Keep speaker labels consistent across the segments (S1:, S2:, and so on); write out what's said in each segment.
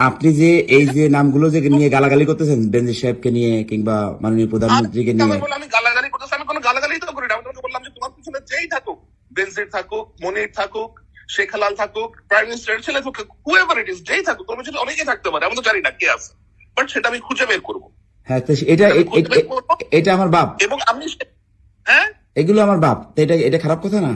S1: আপনি যে এই যে নামগুলো যে নিয়ে গালাগালি করতেছেন বেনজির সাহেবকে নিয়ে কিংবা মাননীয় প্রধানমন্ত্রীকে নিয়ে।
S2: আমি গালাগালি করতেছি আমি কোনো গালাগালি তো করি না। আমি তোমাকে বললাম যে তোমার পিছনে যেই থাকুক বেনজির থাকুক মনির থাকুক শেখ হালাল থাকুক প্রাইম মিনিস্টার ছেলে থাকুক হুএভার ইট ইজ যেই থাকুক তোমার পিছনে অনেকেই থাকতে পারে আমি তো জানি না কে আছে। বাট সেটা আমি খুঁজে বের করব।
S1: হ্যাঁ তো এটা এটা আমার বাপ।
S2: এবং আমি হ্যাঁ?
S1: এগুলো আমার বাপ। এটা এটা খারাপ কথা না?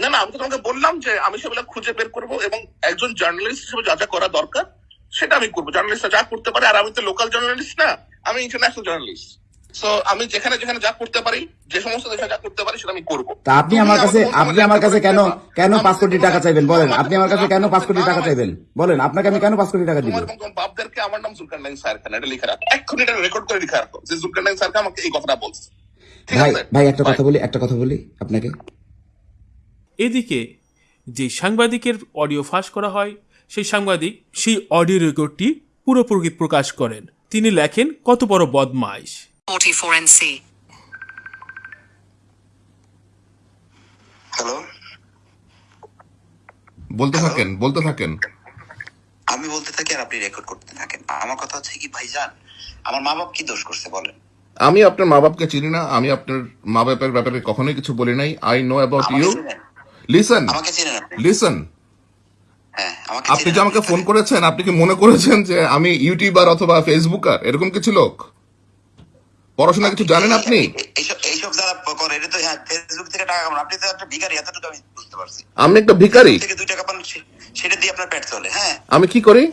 S2: না না আমি তো তোমাকে বললাম যে আমি সেগুলো খুঁজে বের করব এবং একজন জার্নালিস্ট হিসেবে যা যা করা দরকার সেটা আমি করব। জার্নালিস্টরা যা করতে পারে আর আমি তো লোকাল জার্নালিস্ট না আমি ইন্টারন্যাশনাল জার্নালিস্ট সো আমি যেখানে যেখানে যা করতে পারি যে সমস্ত দেশে যা করতে পারি সেটা আমি করব।
S1: তা আপনি আমার কাছে আপনি আমার কাছে কেন কেন পাঁচ কোটি টাকা চাইবেন? বলেন আপনি আমার কাছে কেন পাঁচ কোটি টাকা চাইবেন? বলেন আপনাকে আমি কেন পাঁচ কোটি টাকা দিব?
S2: বাপদেরকে আমার নাম জুলকার নাইন স্যার খান এটা লিখে রাখো। এক্ষুনি এটা রেকর্ড করে লিখে রাখো যে জুলকার নাইন স্যারকে আমাকে এই কথাটা বলছে। ঠিক
S1: ভাই ভাই একটা কথা বলি একটা কথা বলি আপনাকে।
S3: এদিকে যে সাংবাদিকের অডিও ফাঁস করা হয় সেই সাংবাদিক সেই অডিও রেকর্ডটি পুরোপুরি প্রকাশ করেন। তিনি লেখেন কত বড় বদমাইশ।
S4: 44NC.
S5: হ্যালো
S6: বলতে থাকেন বলতে থাকেন।
S5: আমি বলতে থাকি আর আপনি রেকর্ড করতে থাকেন। আমার কথা হচ্ছে কি ভাইজান আমার মা বাপ কি দোষ করছে বলেন?
S6: আমি আপনার মা বাপকে চিনি না আমি আপনার মা বাপের ব্যাপারে কখনোই কিছু বলি নাই। I know about you? Listen
S5: আমাকে চেনেন আপনি?
S6: লিসন
S5: হ্যাঁ আমাকে
S6: আপনি
S5: চেনেন
S6: যে আমাকে ফোন করেছেন আপনি কি মনে করেছেন যে আমি ইউটিউবার অথবা ফেসবুকার? এরকম কিছু লোক? পড়াশোনা কিছু জানেন আপনি?
S5: এইসব এইসব যারা করে এটা তো হ্যাঁ ফেসবুক থেকে টাকা কামান। আপনি তো একটা ভিখারি এতটুকু আমি বুঝতে পারছি।
S6: আমি একটা ভিখারি।
S5: থেকে দুই টাকা পান সে- সেটা দিয়ে আপনার পেট চলে হ্যাঁ।
S6: আমি কি করি?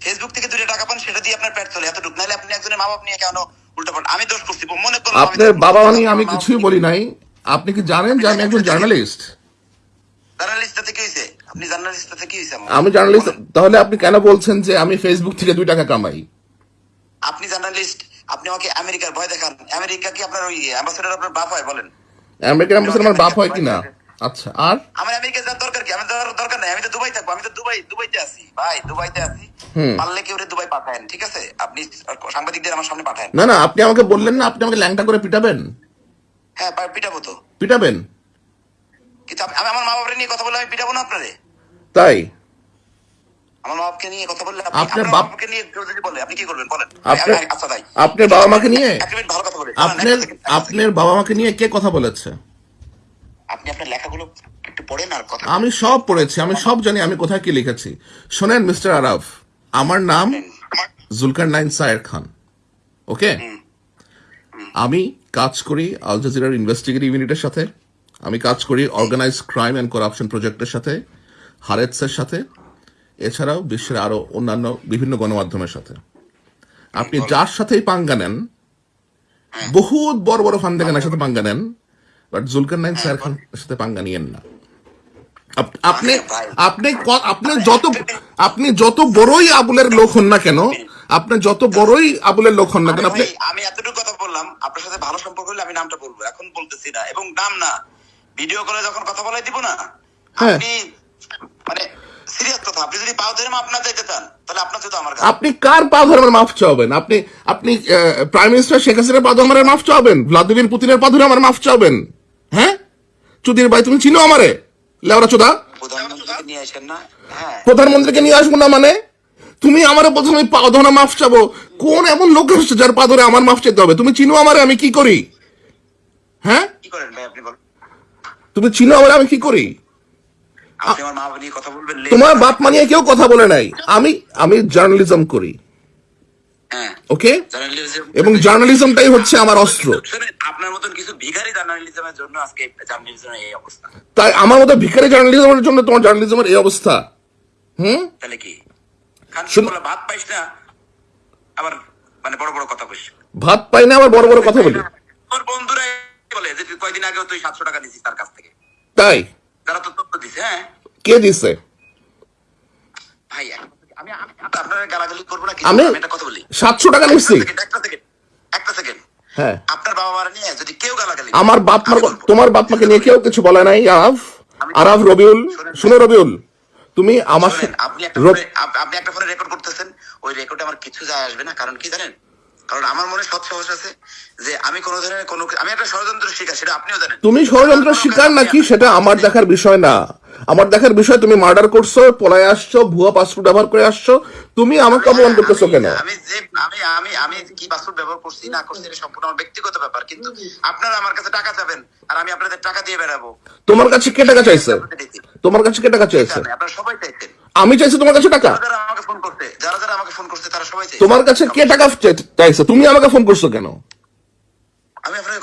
S5: ফেসবুক থেকে দুইটা টাকা পান সেটা দিয়ে আপনার পেট চলে এতটুকু। নাহলে আপনি একজনের মা বাপ নিয়ে কেন উল্টা পাল্টা আমি দোষ করছি মনে আমি
S6: আপনার
S5: দোষ
S6: বাবা
S5: করছি,
S6: নিয়ে আমি
S5: আমার
S6: কিছুই বলি নাই। আপনি কি জানেন যে আমি একজন জার্নালিস্ট?
S5: আমার?
S6: আমি জার্নালিস্ট তাহলে আপনি কেন বলছেন যে আমি ফেসবুক থেকে দুই টাকা কামাই?
S5: আপনি জার্নালিস্ট আপনি আমাকে আমেরিকার ভয় দেখান। আমেরিকা কি আপনার ওই অ্যাম্বাসেডর আপনার বাপ হয় বলেন?
S6: আমেরিকান অ্যাম্বাসেডর আমার বাপ হয় কিনা? আচ্ছা আর?
S5: আমার আমেরিকা যাওয়ার দরকার কি? আমি যাওয়ার দরকার নাই। আমি তো দুবাই থাকব। আমি তো দুবাই দুবাইতে আছি। ভাই দুবাইতে আছি। পারলে কেউ দুবাই পাঠায়েন ঠিক আছে? আপনি সাংবাদিকদের আমার সামনে পাঠায়েন।
S6: না না আপনি আমাকে বললেন না আপনি আমাকে ল্যাংটা করে পিটাবেন?
S5: হ্যাঁ পিটাবো তো।
S6: পিটাবেন?
S5: আমি আমি আমার মা বাবার নিয়ে কথা বলে আমি পিটাবো না আপনারে?
S6: তাই?
S5: আমার বাবাকে নিয়ে কথা বললে
S6: আপনার
S5: আপনার বাবাকে নিয়ে কেউ যদি বলে আপনি কি করবেন? বলেন।
S6: আপনার
S5: আচ্ছা তাই।
S6: আপনার বাবা মাকে নিয়ে?
S5: এক মিনিট ভালো কথা বলে
S6: আপনার আপনার বাবা মাকে নিয়ে কে কথা বলেছে?
S5: আপনি আপনার লেখাগুলো একটু পড়েন আর কথা
S6: আমি সব পড়েছি আমি সব জানি আমি কোথায় কি লিখেছি। শোনেন মিস্টার আরাফ আমার নাম জুলকার নাইন সায়ের খান ওকে? আমি কাজ করি আল জাজিরার ইনভেস্টিগেটিভ ইউনিটের সাথে। আমি কাজ করি অর্গানাইজ ক্রাইম অ্যান্ড করাপশন প্রজেক্টের সাথে হারেটসের সাথে এছাড়াও বিশ্বের আরও অন্যান্য বিভিন্ন গণমাধ্যমের সাথে। আপনি যার সাথেই পাঙ্গা নেন বহুত বড় বড় ফান্দেগানের সাথে পাঙ্গা নেন বাট জুলকার নাইন সায়ের খানের সাথে পাঙ্গা নিয়েন না। আপনি আপনি আপনি যত আপনি যত বড়ই আবুলের লোক হন না কেন আপনি যত বড়ই আবুলের লোক হন না কেন আপনি
S5: আমি এতটুকু কথা বললাম আপনার সাথে ভালো সম্পর্ক হলে আমি নামটা বলব এখন বলতেছি না। এবং নাম না ভিডিও কলে যখন কথা বলাই দিব না
S6: হ্যাঁ।
S5: আপনি মানে সিরিয়াস কথা আপনি যদি পাও ধরে আপনার চাইতে চান তাহলে আপনার আমার
S6: আপনি কার পা ধরে আমার মাফ চাওবেন আপনি আপনি প্রাইম মিনিস্টার শেখ হাসিনার পা ধরে আমার মাফ চাওবেন ভ্লাদিমির পুতিনের পা ধরে আমার মাফ চাওবেন হ্যাঁ? চুদির ভাই তুমি চিনো আমারে? লেওরা চোদা?
S5: প্রধানমন্ত্রীকে নিয়ে আসেন না। হ্যাঁ।
S6: প্রধানমন্ত্রীকে নিয়ে আসব না মানে? তুমি আমার বলছো আমি পা ধরে মাফ চাবো। কোন এমন লোক আসছে যার পা ধরে আমার মাফ চাইতে হবে? তুমি চিনো আমারে আমি কি করি? হ্যাঁ? তুমি চিনো আমারে আমি কি করি? তোমার বাপ মানিয়ে কেউ কথা বলে নাই। আমি আমি জার্নালিজম করি।
S5: হ্যাঁ।
S6: ওকে?
S5: জার্নালিজম
S6: এবং জার্নালিজমটাই হচ্ছে আমার অস্ত্র।
S5: আপনার মতন কিছু ভিখারি জার্নালিজমের জন্য আজকে জার্নালিজমের এই অবস্থা।
S6: তাই আমার মতো ভিখারি জার্নালিজমের জন্য তোমার জার্নালিজমের এই অবস্থা। হুম?
S5: তাহলে কি? ভাত পাইস না আবার মানে বড় বড় কথা কইস
S6: ভাত পাই না আবার বড় বড় কথা বলি।
S5: তোর বন্ধুরাই বলে যে তুই কয়দিন আগেও তুই সাতশো টাকা দিছিস তার কাছ থেকে।
S6: তাই?
S5: যারা তো তথ্য দিছে হ্যাঁ?
S6: কে দিছে?
S5: ভাই আমি আপনার গালাগালি করব না
S6: আমি
S5: একটা কথা বলি।
S6: সাতশো টাকা নিচ্ছি
S5: একটা সেকেন্ড একটা সেকেন্ড
S6: হ্যাঁ।
S5: আপনার বাবা মারা নিয়ে যদি কেউ গালাগালি
S6: আমার বাপ তোমার বাপ মাকে নিয়ে কেউ কিছু বলে নাই আরাফ আরাফ রবিউল। শুনো রবিউল। তুমি আমার
S5: আপনি একটা আপনি একটা ফোনে রেকর্ড করতেছেন ওই রেকর্ডে আমার কিছু যায় আসবে না কারণ কি জানেন? কারণ আমার মনে সৎ সাহস আছে যে আমি কোনো ধরনের কোনো আমি একটা ষড়যন্ত্র শিকার সেটা আপনিও জানেন।
S6: তুমি ষড়যন্ত্র শিকার নাকি সেটা আমার দেখার বিষয় না। আমার দেখার বিষয় তুমি মার্ডার করছ পলায় আসছো ভুয়া পাসপোর্ট ব্যবহার করে আসছো তুমি আমাকে অপমান করতেছো কেন?
S5: আমি আমি আমি আমি কি পাসপোর্ট ব্যবহার করছি না করছি এটা সম্পূর্ণ আমার ব্যক্তিগত ব্যাপার কিন্তু আপনারা আমার কাছে টাকা চাবেন আর আমি আপনাদের টাকা দিয়ে বেড়াবো।
S6: তোমার কাছে কে টাকা চাইছে? তোমার কাছে কে টাকা চাইছে?
S5: আপনারা সবাই চাইছেন।
S6: আমি চাইছি তোমার কাছে টাকা।
S5: যারা যারা আমাকে ফোন করতে যারা যারা আমাকে ফোন করতে তারা সবাই চাইছে।
S6: তোমার কাছে কে টাকা চাইছে? তুমি আমাকে ফোন করছ কেন?
S5: আমি আপনাকে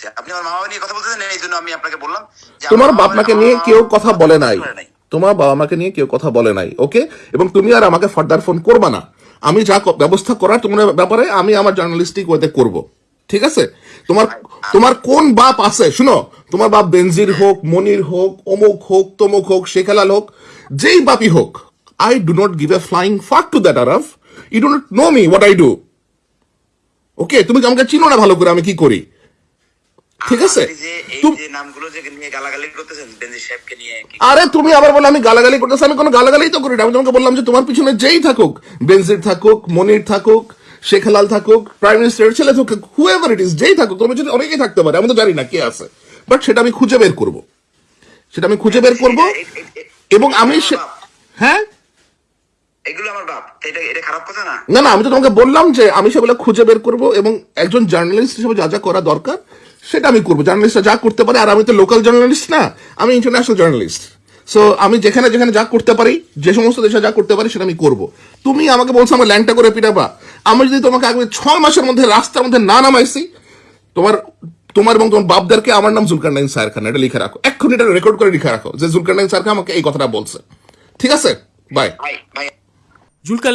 S5: কখন আপনি আমার নিয়ে কথা বলতেছেন এই জন্য আমি আপনাকে বললাম
S6: তোমার বাপ মাকে নিয়ে কেউ কথা বলে নাই। তোমার বাবা মাকে নিয়ে কেউ কথা বলে নাই ওকে? এবং তুমি আর আমাকে ফার্দার ফোন করবা না। আমি যা ব্যবস্থা করার তোমার ব্যাপারে আমি আমার জার্নালিস্টিক ওয়েতে করব। ঠিক আছে? তোমার তোমার কোন বাপ আছে? শুনো তোমার বাপ বেনজির হোক মনির হোক অমুক হোক তমুক হোক শেখালাল হোক যেই বাপই হোক I do not give a flying fuck to that আরফ you do not know me what I do okay তুমি আমাকে চিনো না ভালো করে আমি কি করি? ঠিক আছে? আরে তুমি আবার বলে আমি গালাগালি করতেছি আমি কোনো গালাগালি তো করি না। আমি তোমাকে বললাম যে তোমার পিছনে যেই থাকুক বেনজির থাকুক মনির থাকুক শেখ হেলাল থাকুক প্রাইম মিনিস্টারের ছেলে থাকুক ইট ইস যেই থাকুক তোমার পিছনে অনেকেই থাকতে পারে আমি তো জানি না কে আছে। বাট সেটা আমি খুঁজে বের করব। সেটা আমি খুঁজে বের করব এবং আমি হ্যাঁ?
S5: এগুলো আমার বাপ। এটা এটা খারাপ কথা না?
S6: না না আমি তো তোমাকে বললাম যে আমি সেগুলো খুঁজে বের করব এবং একজন জার্নালিস্ট হিসেবে যা যা করা দরকার সেটা আমি করব। জার্নালিস্টরা যা করতে পারে আর আমি তো লোকাল জার্নালিস্ট না আমি ইন্টারন্যাশনাল জার্নালিস্ট সো আমি যেখানে যেখানে যা করতে পারি যে সমস্ত দেশে যা করতে পারি সেটা আমি করব। তুমি আমাকে বলছো আমার ল্যাংটা করে পিটাবা। আমি যদি তোমাকে আগামী ছয় মাসের মধ্যে রাস্তার মধ্যে না নামাইছি তোমার তোমার এবং তোমার বাপদারকে আমার নাম জুলকার নাইন সায়ের খান এটা লিখে রাখো। এক্ষুনি এটা রেকর্ড করে লিখে রাখো যে জুলকার নাইন সায়ের খান আমাকে এই কথাটা বলছে। ঠিক আছে? বাই
S3: জুলকার